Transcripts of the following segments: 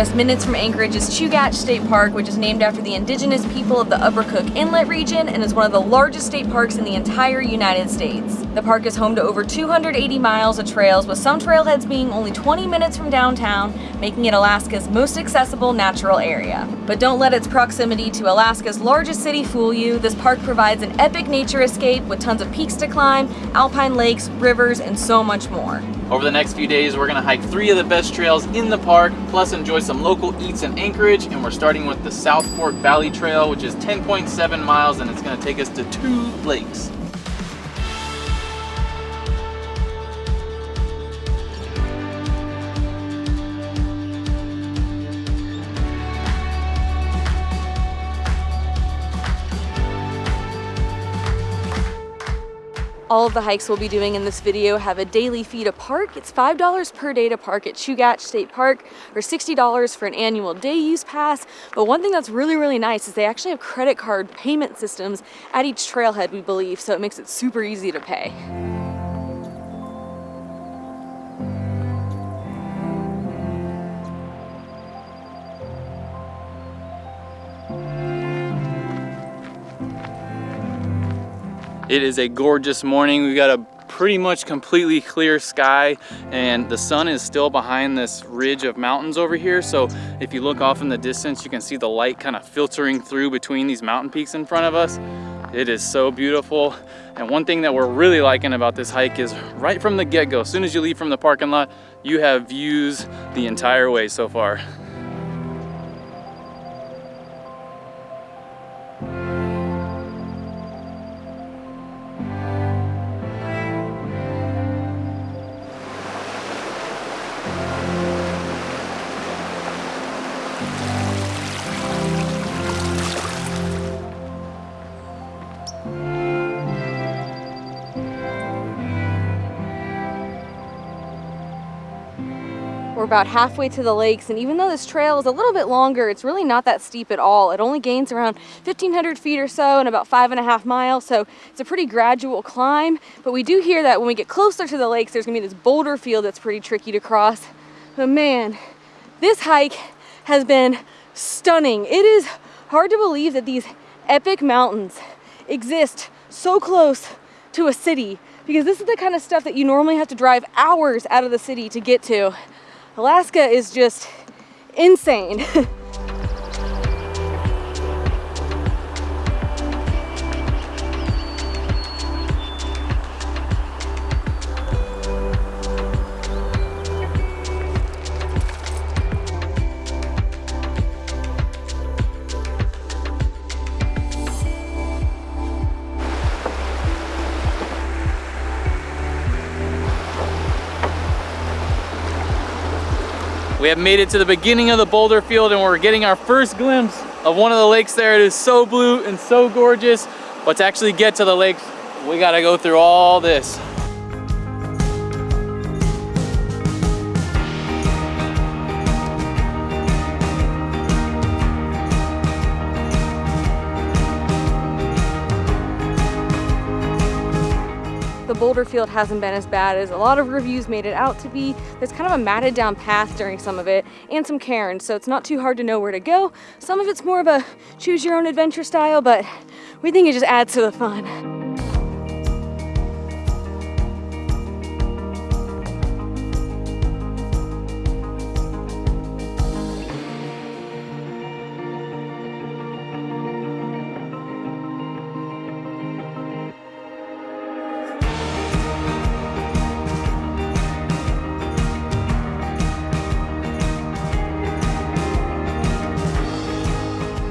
Just minutes from Anchorage is Chugach State Park, which is named after the indigenous people of the Upper Cook Inlet region and is one of the largest state parks in the entire United States. The park is home to over 280 miles of trails, with some trailheads being only 20 minutes from downtown, making it Alaska's most accessible natural area. But don't let its proximity to Alaska's largest city fool you. This park provides an epic nature escape with tons of peaks to climb, alpine lakes, rivers, and so much more. Over the next few days, we're gonna hike three of the best trails in the park, plus enjoy some local eats in Anchorage, and we're starting with the South Fork Valley Trail, which is 10.7 miles, and it's gonna take us to two lakes. All of the hikes we'll be doing in this video have a daily fee to park. It's $5 per day to park at Chugach State Park or $60 for an annual day use pass. But one thing that's really, really nice is they actually have credit card payment systems at each trailhead, we believe, so it makes it super easy to pay. It is a gorgeous morning. We've got a pretty much completely clear sky and the sun is still behind this ridge of mountains over here. So if you look off in the distance, you can see the light kind of filtering through between these mountain peaks in front of us. It is so beautiful. And one thing that we're really liking about this hike is right from the get-go, as soon as you leave from the parking lot, you have views the entire way so far. About halfway to the lakes, and even though this trail is a little bit longer, it's really not that steep at all. It only gains around 1,500 feet or so in about five and a half miles, so it's a pretty gradual climb. But we do hear that when we get closer to the lakes, there's gonna be this boulder field that's pretty tricky to cross. But man, this hike has been stunning. It is hard to believe that these epic mountains exist so close to a city because this is the kind of stuff that you normally have to drive hours out of the city to get to. Alaska is just insane. have made it to the beginning of the boulder field and we're getting our first glimpse of one of the lakes there. It is so blue and so gorgeous, but to actually get to the lake, we gotta go through all this. Boulder field hasn't been as bad as a lot of reviews made it out to be. There's kind of a matted down path during some of it and some cairns, so it's not too hard to know where to go. Some of it's more of a choose your own adventure style, but we think it just adds to the fun.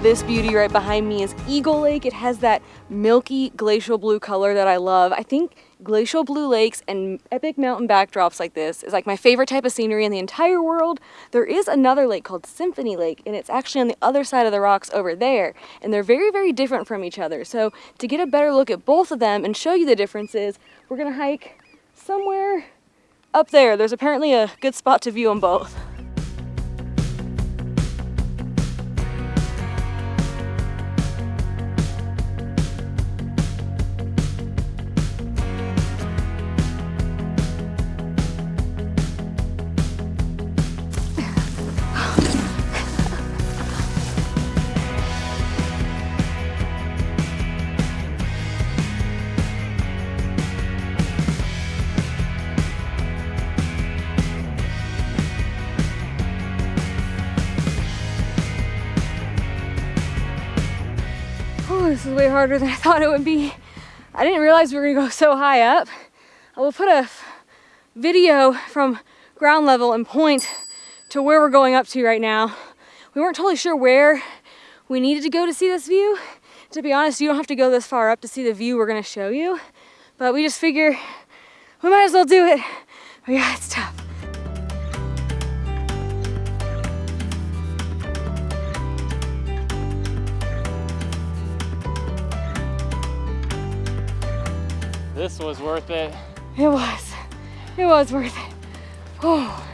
This beauty right behind me is Eagle Lake. It has that milky glacial blue color that I love. I think glacial blue lakes and epic mountain backdrops like this is like my favorite type of scenery in the entire world. There is another lake called Symphony Lake and it's actually on the other side of the rocks over there and they're very very different from each other. So to get a better look at both of them and show you the differences, we're gonna hike somewhere up there. There's apparently a good spot to view them both. This is way harder than I thought it would be. I didn't realize we were gonna go so high up. I will put a video from ground level and point to where we're going up to right now. We weren't totally sure where we needed to go to see this view. To be honest, you don't have to go this far up to see the view we're gonna show you, but we just figure we might as well do it. But yeah, it's tough. This was worth it. It was. It was worth it. Oh,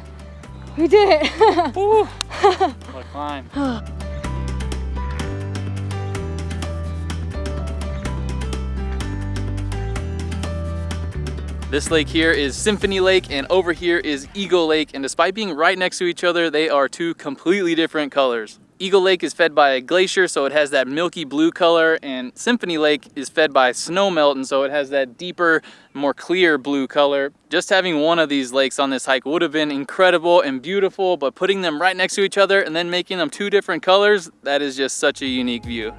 we did it. Woo! what a climb. This lake here is Symphony Lake and over here is Eagle Lake and despite being right next to each other, they are two completely different colors. Eagle Lake is fed by a glacier, so it has that milky blue color, and Symphony Lake is fed by snow melt, and so it has that deeper, more clear blue color. Just having one of these lakes on this hike would have been incredible and beautiful, but putting them right next to each other and then making them two different colors, that is just such a unique view.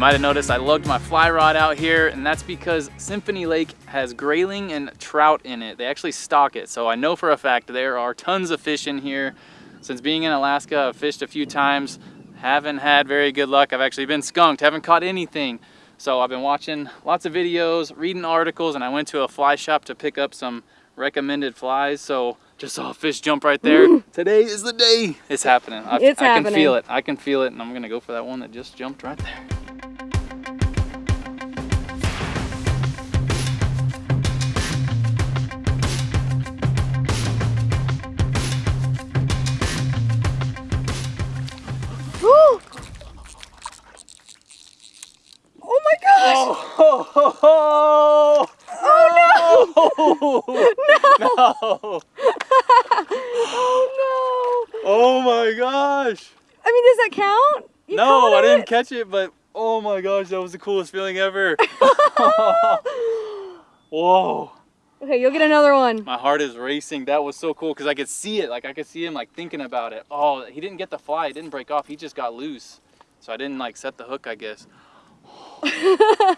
Might have noticed I lugged my fly rod out here and that's because Symphony Lake has grayling and trout in it. They actually stock it. So I know for a fact there are tons of fish in here. Since being in Alaska, I've fished a few times. Haven't had very good luck. I've actually been skunked, haven't caught anything. So I've been watching lots of videos, reading articles, and I went to a fly shop to pick up some recommended flies. So just saw a fish jump right there. Today is the day. It's happening. I, It's I can feel it. I can feel it, and I'm gonna go for that one that just jumped right there. No! Oh no! Oh my gosh! I mean, does that count? You no, I didn't it? catch it, but oh my gosh, that was the coolest feeling ever. Whoa, Okay, you'll get another one. my heart is racing. That was so cool because I could see it. Like I could see him like thinking about it. Oh, he didn't get the fly. It didn't break off. He just got loose. So I didn't like set the hook, I guess.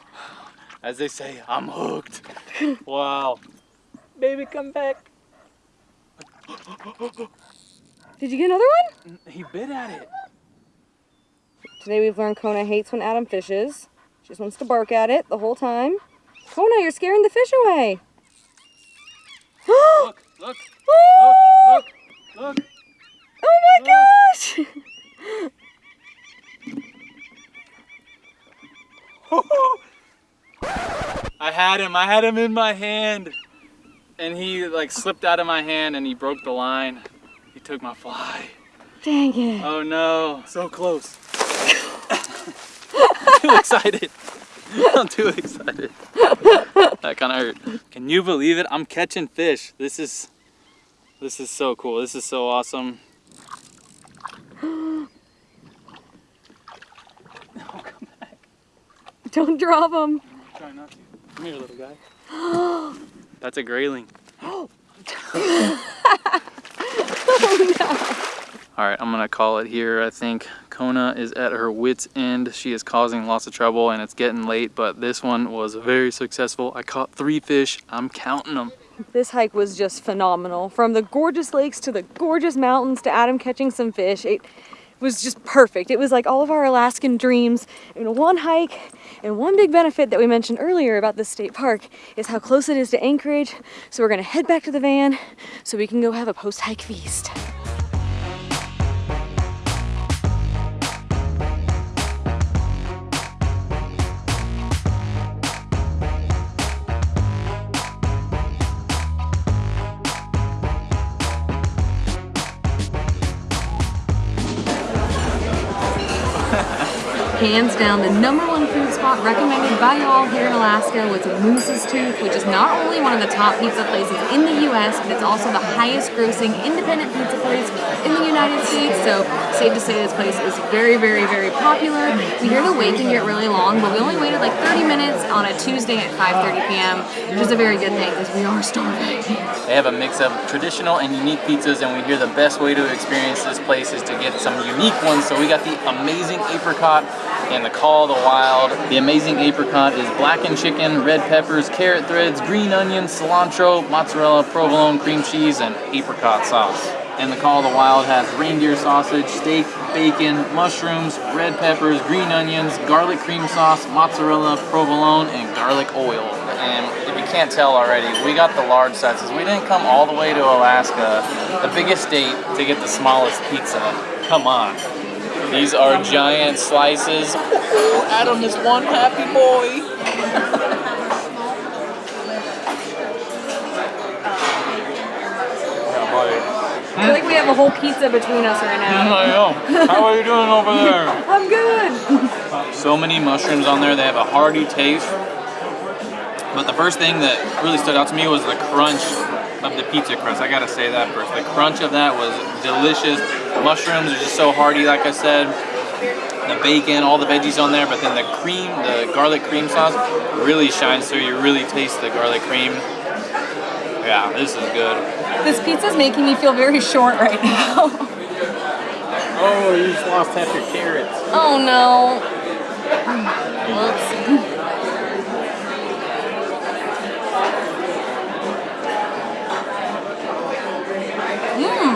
As they say, I'm hooked. Wow. Baby, come back. Did you get another one? He bit at it. Today we've learned Kona hates when Adam fishes. She just wants to bark at it the whole time. Kona, you're scaring the fish away. Look, look, oh look, look, look. my gosh! I had him. I had him in my hand. And he like slipped out of my hand and he broke the line. He took my fly. Dang it. Oh no. So close. I'm too excited. I'm too excited. That kind of hurt. Can you believe it? I'm catching fish. This is this is so cool. This is so awesome. Don't drop them. Try not to. Come here, little guy. That's a grayling. Oh All right, I'm gonna call it here. I think Kona is at her wit's end. She is causing lots of trouble and it's getting late, but this one was very successful. I caught three fish. I'm counting them. This hike was just phenomenal. From the gorgeous lakes to the gorgeous mountains to Adam catching some fish. It was just perfect. It was like all of our Alaskan dreams in one hike. And one big benefit that we mentioned earlier about this state park is how close it is to Anchorage. So we're gonna head back to the van so we can go have a post-hike feast. Hands down, the number one food spot recommended by y'all here in Alaska was Moose's Tooth, which is not only one of the top pizza places in the U.S., but it's also the highest grossing independent pizza place in the United States. So safe to say this place is very, very, very popular. We hear the wait can get really long, but we only waited like 30 minutes on a Tuesday at 5.30 p.m., which is a very good thing because we are starving. They have a mix of traditional and unique pizzas and we hear the best way to experience this place is to get some unique ones. So we got the amazing apricot and the Call of the Wild. The amazing apricot is blackened chicken, red peppers, carrot threads, green onions, cilantro, mozzarella, provolone, cream cheese, and apricot sauce. And the Call of the Wild has reindeer sausage, steak, bacon, mushrooms, red peppers, green onions, garlic cream sauce, mozzarella, provolone, and garlic oil. And if you can't tell already, we got the large sizes. We didn't come all the way to Alaska, the biggest state, to get the smallest pizza. Come on. These are giant slices. Oh, Adam is one happy boy. I feel like we have a whole pizza between us right now. Mm, I know. How are you doing over there? I'm good. So many mushrooms on there. They have a hearty taste. But the first thing that really stood out to me was the crunch of the pizza crust. I gotta say that first. The crunch of that was delicious. Mushrooms are just so hearty, like I said. The bacon, all the veggies on there, but then the cream, the garlic cream sauce really shines through. You really taste the garlic cream. Yeah, this is good. This pizza's making me feel very short right now. Oh, you just lost half your carrots. Oh no. Mm. Whoops. Mmm.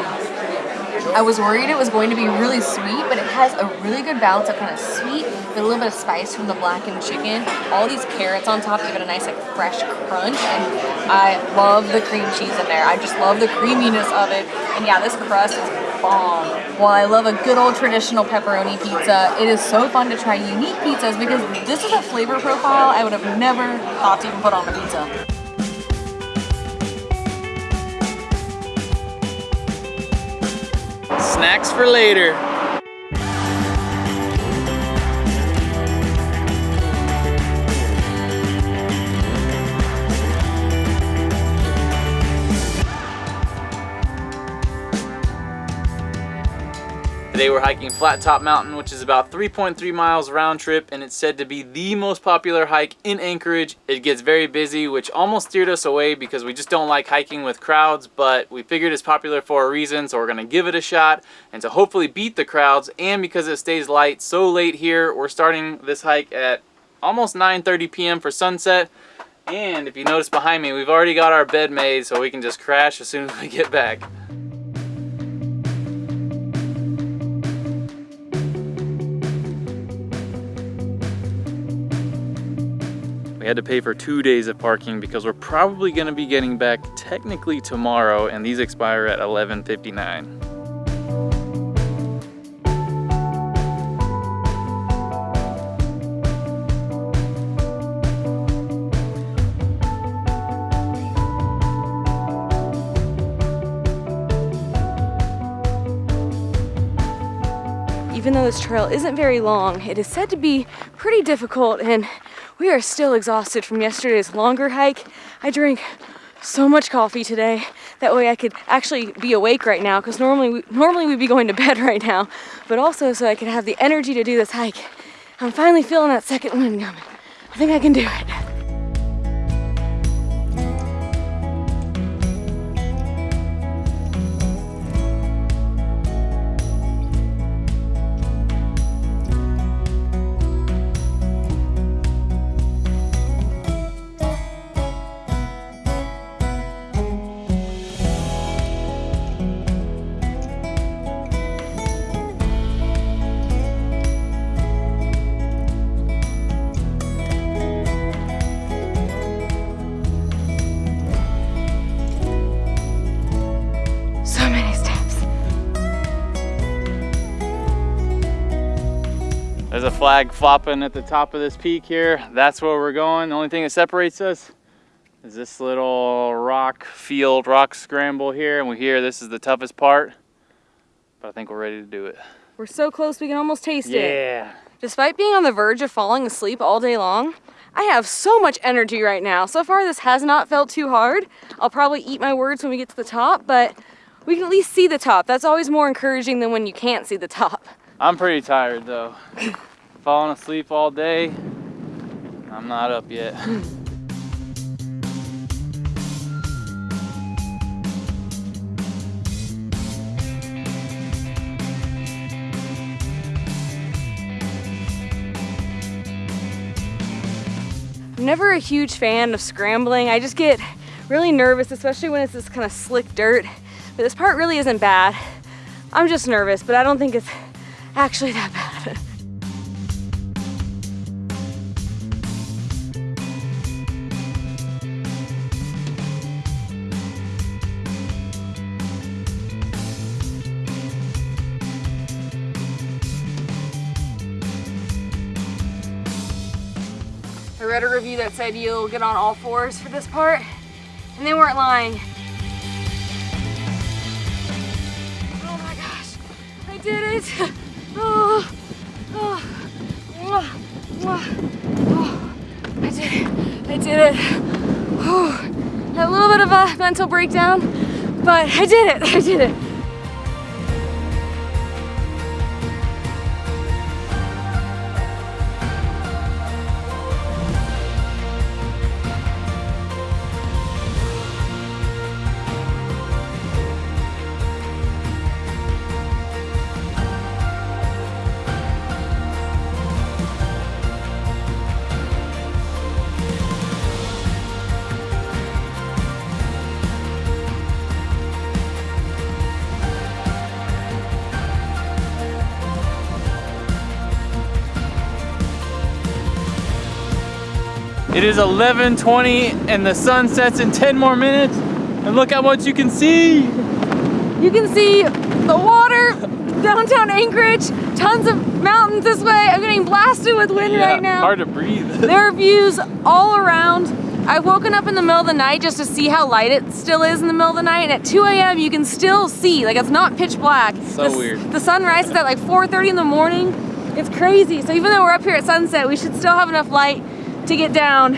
I was worried it was going to be really sweet, but it has a really good balance of kind of sweet with a little bit of spice from the blackened chicken. All these carrots on top give it a nice like fresh crunch, and I love the cream cheese in there. I just love the creaminess of it. And yeah, this crust is bomb. While I love a good old traditional pepperoni pizza, it is so fun to try unique pizzas because this is a flavor profile I would have never thought to even put on a pizza. Snacks for later. Today we're hiking Flat Top Mountain, which is about 3.3 miles round trip, and it's said to be the most popular hike in Anchorage. It gets very busy, which almost steered us away because we just don't like hiking with crowds, but we figured it's popular for a reason, so we're gonna give it a shot, and to hopefully beat the crowds, and because it stays light so late here, we're starting this hike at almost 9.30 p.m. for sunset, and if you notice behind me, we've already got our bed made so we can just crash as soon as we get back. We had to pay for two days of parking because we're probably gonna be getting back technically tomorrow and these expire at 11.59. Even though this trail isn't very long, it is said to be pretty difficult and we are still exhausted from yesterday's longer hike. I drank so much coffee today. That way I could actually be awake right now because normally, we, normally we'd be going to bed right now, but also so I could have the energy to do this hike. I'm finally feeling that second wind coming. I think I can do it. There's a flag flopping at the top of this peak here. That's where we're going. The only thing that separates us is this little rock field, rock scramble here. And we hear this is the toughest part, but I think we're ready to do it. We're so close we can almost taste it. Yeah, Despite being on the verge of falling asleep all day long, I have so much energy right now. So far, this has not felt too hard. I'll probably eat my words when we get to the top, but we can at least see the top. That's always more encouraging than when you can't see the top. I'm pretty tired though. Falling asleep all day. I'm not up yet. I'm never a huge fan of scrambling. I just get really nervous, especially when it's this kind of slick dirt. But this part really isn't bad. I'm just nervous, but I don't think it's actually that bad. I read a review that said you'll get on all fours for this part, and they weren't lying. Oh my gosh, I did it! I did it, I did it. Oh, had a little bit of a mental breakdown, but I did it, I did it. It is 11:20 and the sun sets in 10 more minutes. And look how much you can see. You can see the water, downtown Anchorage, tons of mountains this way. I'm getting blasted with wind Yeah, right now. Hard to breathe. There are views all around. I've woken up in the middle of the night just to see how light it still is in the middle of the night. And at 2 a.m. you can still see, like it's not pitch black. So the, weird. The sun rises at like 4.30 in the morning. It's crazy. So even though we're up here at sunset, we should still have enough light to get down.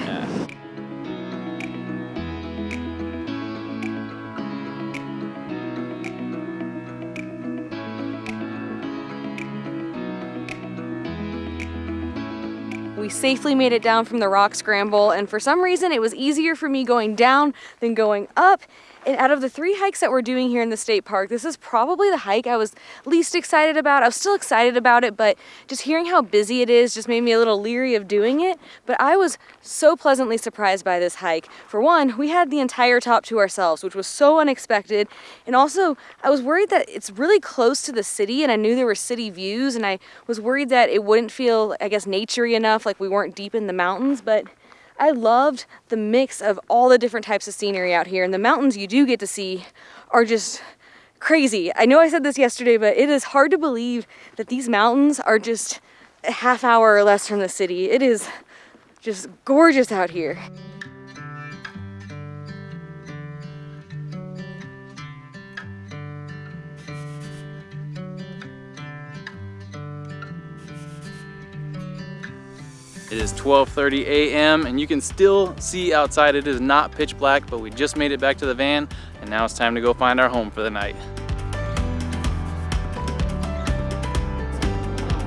We safely made it down from the rock scramble, and for some reason, it was easier for me going down than going up. And out of the three hikes that we're doing here in the state park, this is probably the hike I was least excited about. I was still excited about it, but just hearing how busy it is just made me a little leery of doing it. But I was so pleasantly surprised by this hike. For one, we had the entire top to ourselves, which was so unexpected. And also, I was worried that it's really close to the city, and I knew there were city views, and I was worried that it wouldn't feel, I guess, naturey enough, like we weren't deep in the mountains. But I loved the mix of all the different types of scenery out here, and the mountains you do get to see are just crazy. I know I said this yesterday, but it is hard to believe that these mountains are just a half hour or less from the city. It is just gorgeous out here. It is 12:30 a.m. and you can still see outside. It is not pitch black, but we just made it back to the van and now it's time to go find our home for the night.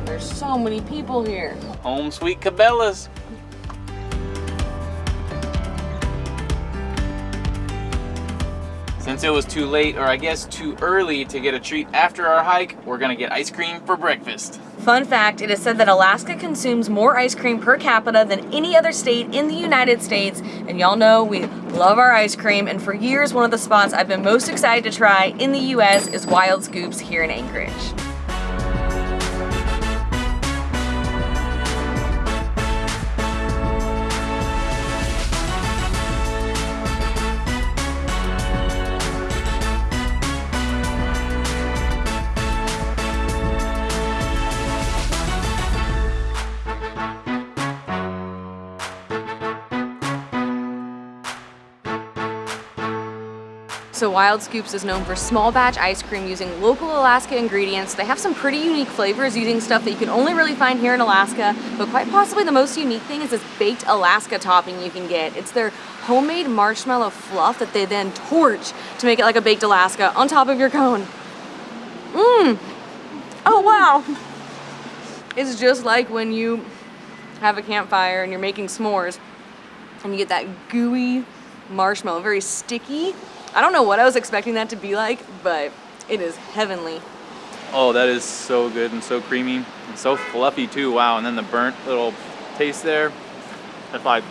There's so many people here. Home sweet Cabela's. Since it was too late, or I guess too early to get a treat after our hike, we're gonna get ice cream for breakfast. Fun fact, it is said that Alaska consumes more ice cream per capita than any other state in the United States. And y'all know we love our ice cream. And for years, one of the spots I've been most excited to try in the US is Wild Scoops here in Anchorage. So Wild Scoops is known for small batch ice cream using local Alaska ingredients. They have some pretty unique flavors using stuff that you can only really find here in Alaska, but quite possibly the most unique thing is this baked Alaska topping you can get. It's their homemade marshmallow fluff that they then torch to make it like a baked Alaska on top of your cone. Mmm. Oh wow. It's just like when you have a campfire and you're making s'mores and you get that gooey marshmallow, very sticky. I don't know what I was expecting that to be like, but it is heavenly. Oh, that is so good and so creamy and so fluffy too. Wow, and then the burnt little taste there. It's like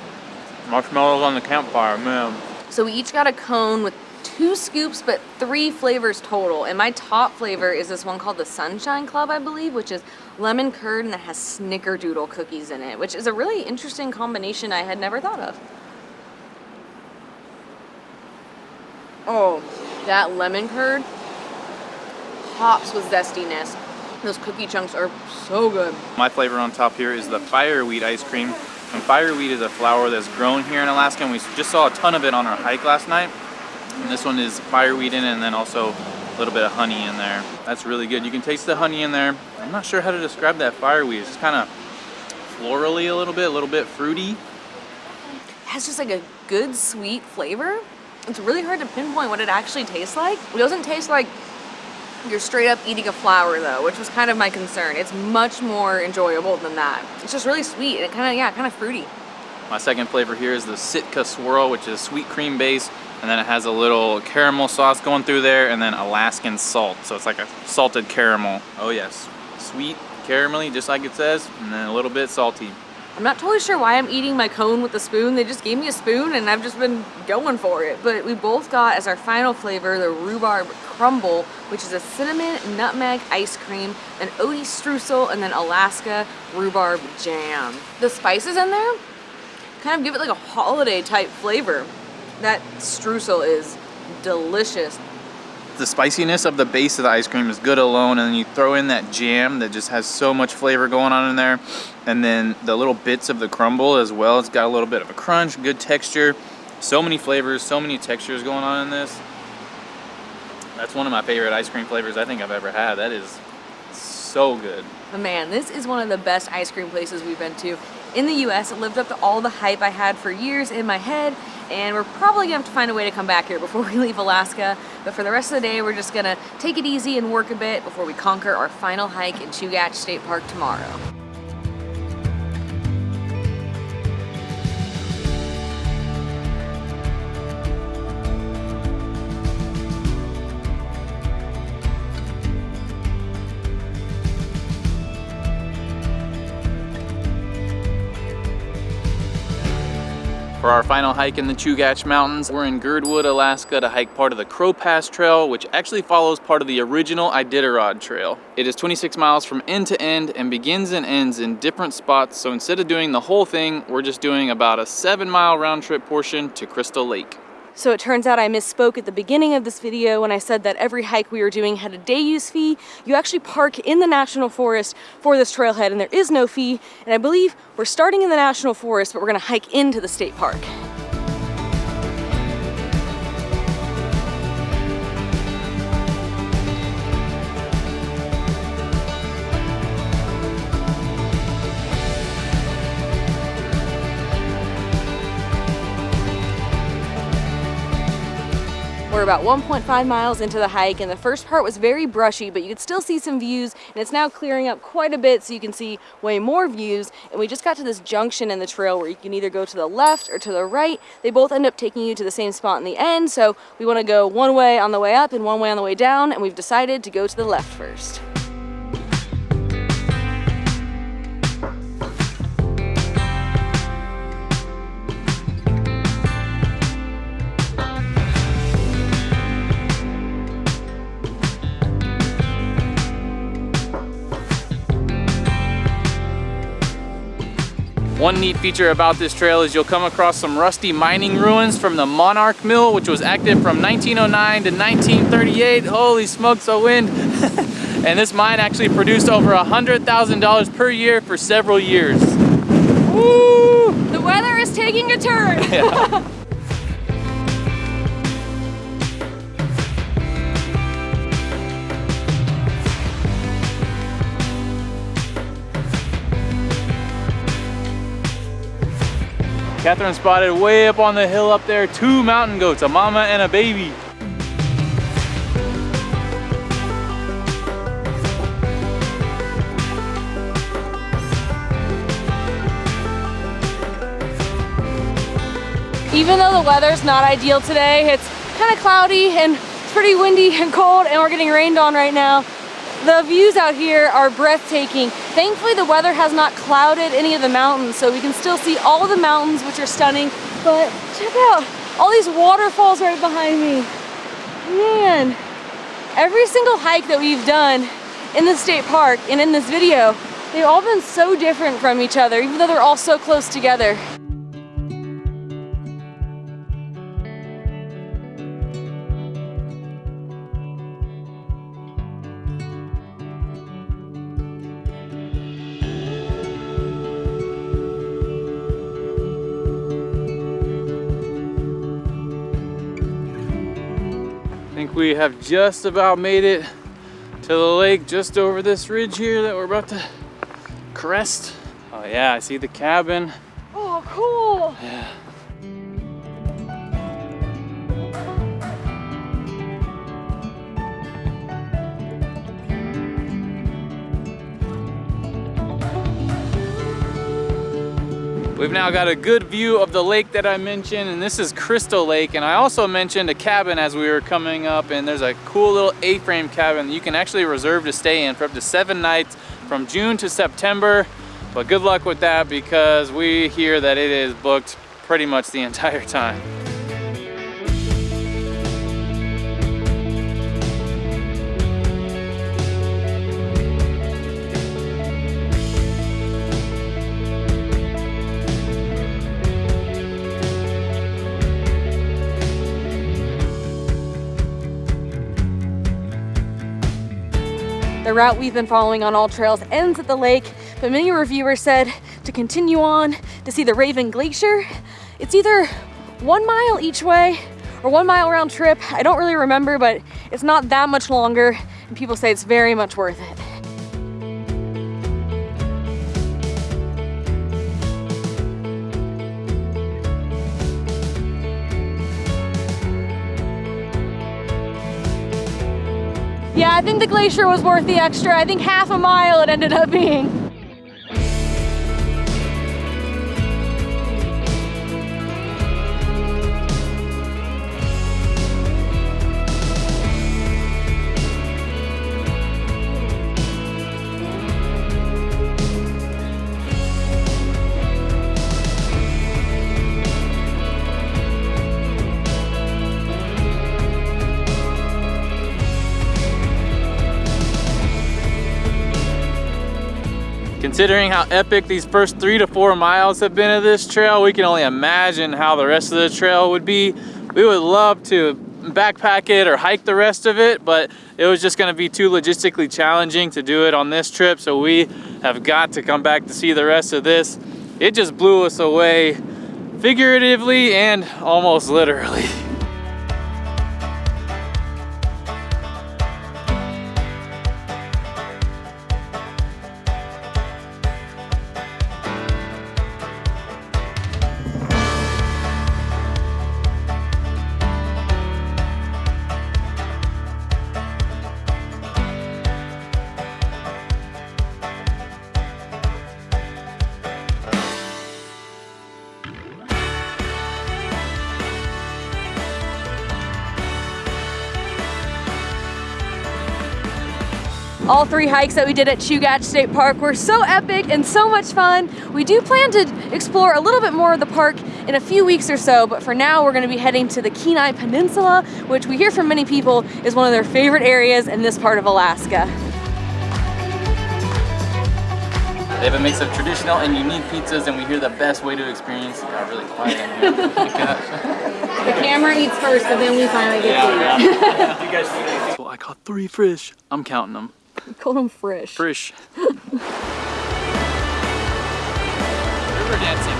marshmallows on the campfire, man. So we each got a cone with two scoops, but three flavors total. And my top flavor is this one called the Sunshine Club, I believe, which is lemon curd and it has snickerdoodle cookies in it, which is a really interesting combination I had never thought of. Oh, that lemon curd pops with zestiness. Those cookie chunks are so good. My flavor on top here is the fireweed ice cream. And fireweed is a flower that's grown here in Alaska and we just saw a ton of it on our hike last night. And this one is fireweed in it and then also a little bit of honey in there. That's really good. You can taste the honey in there. I'm not sure how to describe that fireweed. It's kind of florally a little bit, a little bit fruity. It has just like a good sweet flavor it's really hard to pinpoint what it actually tastes like. It doesn't taste like you're straight up eating a flower though, which was kind of my concern. It's much more enjoyable than that. It's just really sweet and it kind of, yeah, kind of fruity. My second flavor here is the Sitka Swirl, which is sweet cream base, and then it has a little caramel sauce going through there, and then Alaskan salt. So it's like a salted caramel. Oh yes, sweet, caramelly, just like it says, and then a little bit salty. I'm not totally sure why I'm eating my cone with a spoon. They just gave me a spoon and I've just been going for it. But we both got as our final flavor the rhubarb crumble, which is a cinnamon nutmeg ice cream, an oaty streusel, and then Alaska rhubarb jam. The spices in there kind of give it like a holiday type flavor. That streusel is delicious the spiciness of the base of the ice cream is good alone and then you throw in that jam that just has so much flavor going on in there and then the little bits of the crumble as well. It's got a little bit of a crunch good texture so many flavors so many textures going on in this. That's one of my favorite ice cream flavors I think I've ever had. That is so good. Man this is one of the best ice cream places we've been to in the US. It lived up to all the hype I had for years in my head and we're probably gonna have to find a way to come back here before we leave Alaska. But for the rest of the day, we're just gonna take it easy and work a bit before we conquer our final hike in Chugach State Park tomorrow. Our final hike in the Chugach Mountains, we're in Girdwood, Alaska to hike part of the Crow Pass Trail, which actually follows part of the original Iditarod Trail. It is 26 miles from end to end and begins and ends in different spots, so instead of doing the whole thing, we're just doing about a seven mile round trip portion to Crystal Lake. So it turns out I misspoke at the beginning of this video when I said that every hike we were doing had a day use fee. You actually park in the National Forest for this trailhead and there is no fee. And I believe we're starting in the National Forest, but we're gonna hike into the state park. About 1.5 miles into the hike and the first part was very brushy, but you could still see some views and it's now clearing up quite a bit so you can see way more views. And we just got to this junction in the trail where you can either go to the left or to the right. They both end up taking you to the same spot in the end. So we wanna go one way on the way up and one way on the way down and we've decided to go to the left first. Neat feature about this trail is you'll come across some rusty mining ruins from the Monarch Mill, which was active from 1909 to 1938. Holy smokes, a wind. and this mine actually produced over $100,000 per year for several years. Woo! The weather is taking a turn. Yeah. Catherine spotted way up on the hill up there, two mountain goats, a mama and a baby. Even though the weather's not ideal today, it's kind of cloudy and it's pretty windy and cold and we're getting rained on right now. The views out here are breathtaking. Thankfully, the weather has not clouded any of the mountains, so we can still see all the mountains, which are stunning. But check out all these waterfalls right behind me. Man, every single hike that we've done in the state park and in this video, they've all been so different from each other, even though they're all so close together. We have just about made it to the lake just over this ridge here that we're about to crest. Oh yeah, I see the cabin. Oh, cool. Yeah. We've now got a good view of the lake that I mentioned, and this is Crystal Lake. And I also mentioned a cabin as we were coming up, and there's a cool little A-frame cabin you can actually reserve to stay in for up to seven nights from June to September. But good luck with that because we hear that it is booked pretty much the entire time. The route we've been following on AllTrails ends at the lake, but many reviewers said to continue on to see the Raven Glacier. It's either one mile each way or one mile round trip. I don't really remember, but it's not that much longer, and people say it's very much worth it. I think the glacier was worth the extra. I think half a mile it ended up being. Considering how epic these first three to four miles have been of this trail, we can only imagine how the rest of the trail would be. We would love to backpack it or hike the rest of it, but it was just gonna be too logistically challenging to do it on this trip, so we have got to come back to see the rest of this. It just blew us away figuratively and almost literally. All three hikes that we did at Chugach State Park were so epic and so much fun. We do plan to explore a little bit more of the park in a few weeks or so, but for now we're gonna be heading to the Kenai Peninsula, which we hear from many people is one of their favorite areas in this part of Alaska. They have a mix of traditional and unique pizzas, and we hear the best way to experience. You're really quiet in here. The camera eats first, but then we finally get to eat. so I caught three fish. I'm counting them. We called them fresh. River dancing.